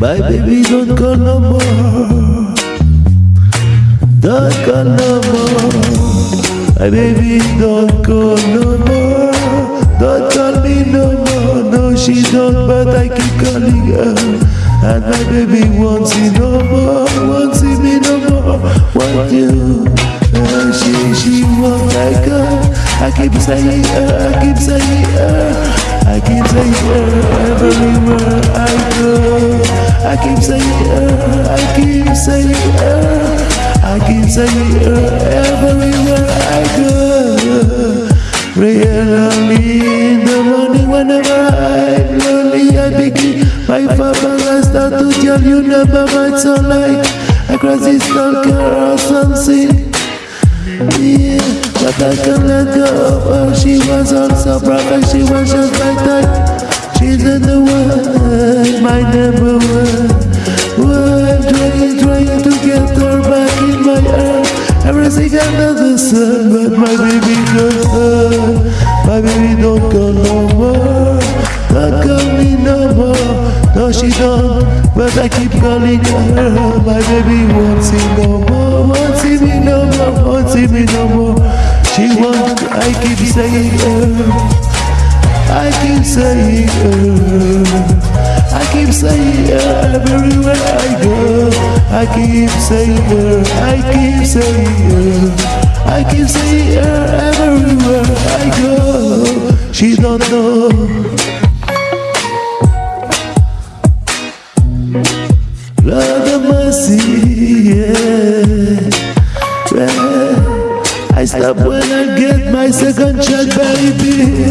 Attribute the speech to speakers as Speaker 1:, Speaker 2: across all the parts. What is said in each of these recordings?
Speaker 1: My baby don't call no more. Don't call no more. My baby don't call no more. Don't call me no more. No she don't but I keep calling her. And my baby won't see no more Won't see me no more. Want you uh, She, she won't like her. I keep saying her, I keep saying her. I keep saying her everywhere I. I keep saying her, I keep saying her. I keep saying her everywhere I go. Really in the morning whenever I'm lonely I begin my father I start to tell you never might sound like a crazy stalker or something. Yeah. But I can't let go of her She was also perfect, she was just like that. She's in the world, my number one. Well, I'm trying, trying to get her back in my arms. Everything under the sun But my baby don't My baby don't call no more. Don't call me no more. No she don't. But I keep calling her My baby won't see no more. Won't see me no more. Won't see me no more. She won't, I keep saying her. I keep saying her. I keep saying her everywhere I go. I keep saying her. I keep saying her. I keep saying her stop when I get my second shot, baby.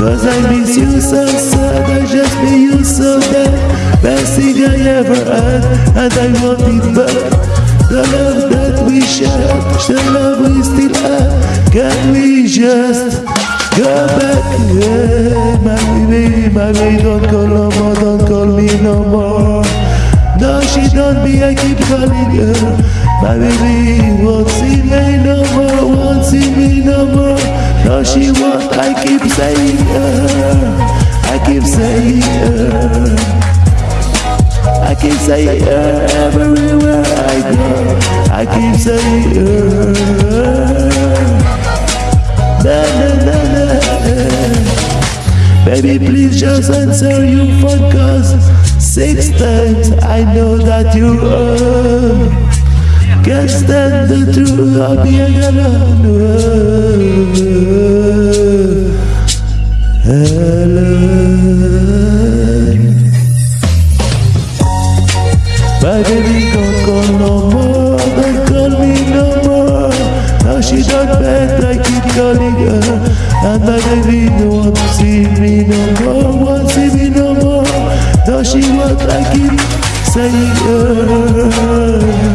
Speaker 1: Cause I miss you so sad, I just miss you so bad. Best thing I ever had, and I want it back. The love that we shared, the love we still have. Can we just go back? Yeah, my baby, my baby, don't call no more, don't call me no more. No, she don't be, I keep calling her. My baby won't see She won't, I keep saying I keep saying. I keep saying her everywhere I go. I keep saying. Na, na, na, na. Baby, please just answer your phone cause six times I know that you are. Can't stand the truth of being alone. Baby don't call no more, don't call me no more. Now she don't beg, I keep calling her. And my baby don't want to see me no more, want to see me no more. Now she wants, I keep saying her.